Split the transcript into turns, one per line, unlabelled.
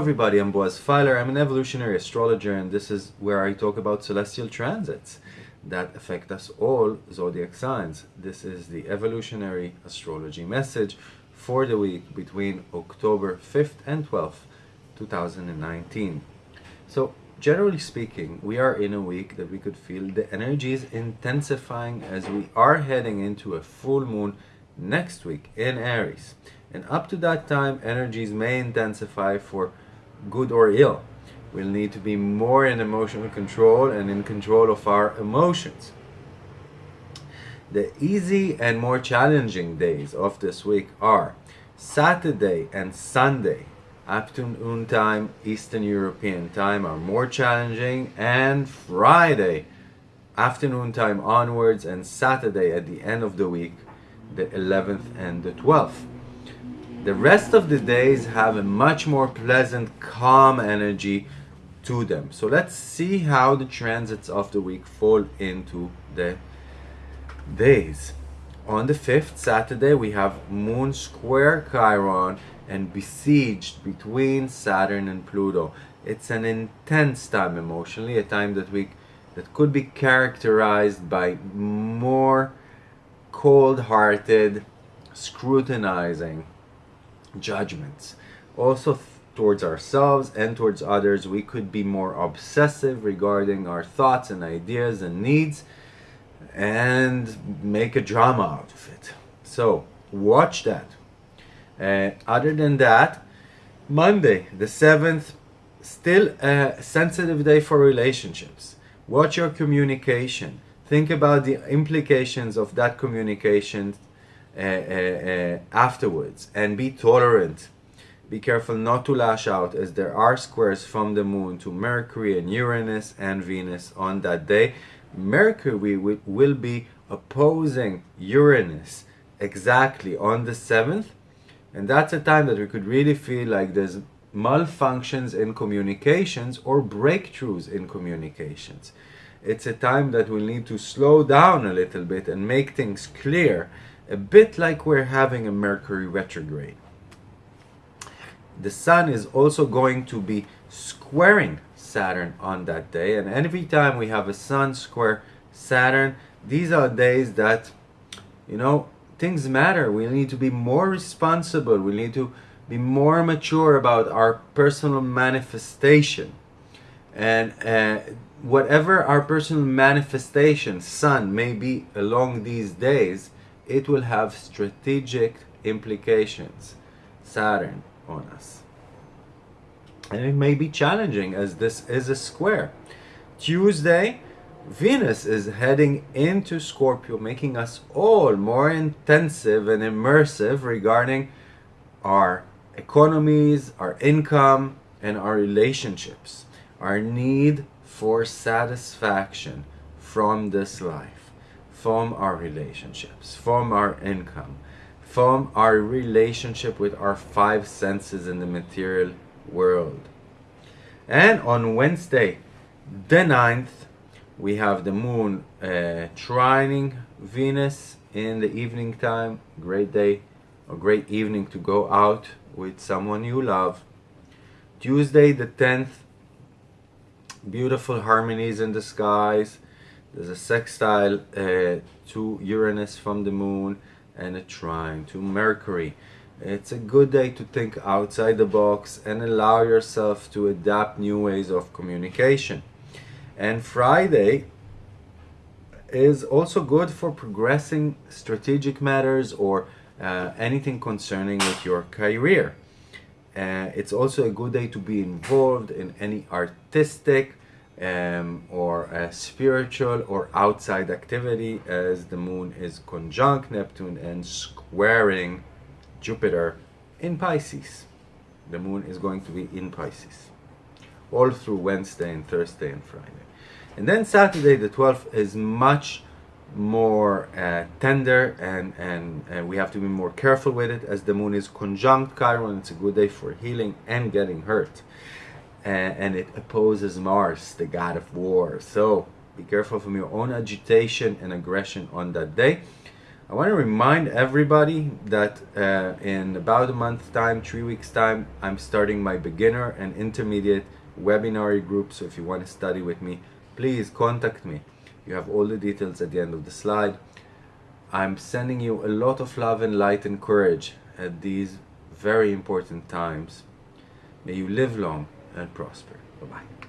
Everybody, I'm Boaz Fyler. I'm an evolutionary astrologer and this is where I talk about celestial transits that affect us all zodiac signs. This is the evolutionary astrology message for the week between October 5th and 12th, 2019. So generally speaking, we are in a week that we could feel the energies intensifying as we are heading into a full moon next week in Aries. And up to that time, energies may intensify for good or ill. We'll need to be more in emotional control and in control of our emotions. The easy and more challenging days of this week are Saturday and Sunday, afternoon time, Eastern European time are more challenging, and Friday, afternoon time onwards, and Saturday at the end of the week, the 11th and the 12th. The rest of the days have a much more pleasant, calm energy to them. So let's see how the transits of the week fall into the days. On the 5th, Saturday, we have Moon square Chiron and besieged between Saturn and Pluto. It's an intense time emotionally, a time that we that could be characterized by more cold-hearted scrutinizing judgments. Also towards ourselves and towards others, we could be more obsessive regarding our thoughts and ideas and needs and make a drama out of it. So watch that. Uh, other than that, Monday, the 7th, still a sensitive day for relationships. Watch your communication. Think about the implications of that communication uh, afterwards and be tolerant. Be careful not to lash out as there are squares from the moon to Mercury and Uranus and Venus on that day. Mercury will be opposing Uranus exactly on the 7th and that's a time that we could really feel like there's malfunctions in communications or breakthroughs in communications. It's a time that we'll need to slow down a little bit and make things clear a bit like we're having a Mercury retrograde. The Sun is also going to be squaring Saturn on that day, and every time we have a Sun square Saturn, these are days that, you know, things matter. We need to be more responsible. We need to be more mature about our personal manifestation. And uh, whatever our personal manifestation, Sun, may be along these days, it will have strategic implications, Saturn, on us. And it may be challenging as this is a square. Tuesday, Venus is heading into Scorpio, making us all more intensive and immersive regarding our economies, our income, and our relationships. Our need for satisfaction from this life from our relationships, from our income, from our relationship with our five senses in the material world. And on Wednesday, the 9th, we have the moon uh, trining Venus in the evening time. Great day, a great evening to go out with someone you love. Tuesday, the 10th, beautiful harmonies in the skies there's a sextile uh, to Uranus from the moon and a trine to Mercury. It's a good day to think outside the box and allow yourself to adapt new ways of communication. And Friday is also good for progressing strategic matters or uh, anything concerning with your career. Uh, it's also a good day to be involved in any artistic um, or a spiritual or outside activity as the moon is conjunct Neptune and squaring Jupiter in Pisces. The moon is going to be in Pisces all through Wednesday and Thursday and Friday. And then Saturday the 12th is much more uh, tender and, and, and we have to be more careful with it as the moon is conjunct Chiron. It's a good day for healing and getting hurt and, and it opposes Mars, the god of war. So be careful from your own agitation and aggression on that day. I want to remind everybody that uh, in about a month's time, three weeks' time, I'm starting my beginner and intermediate webinar group. So if you want to study with me, please contact me. You have all the details at the end of the slide. I'm sending you a lot of love and light and courage at these very important times. May you live long and prosper. Bye bye.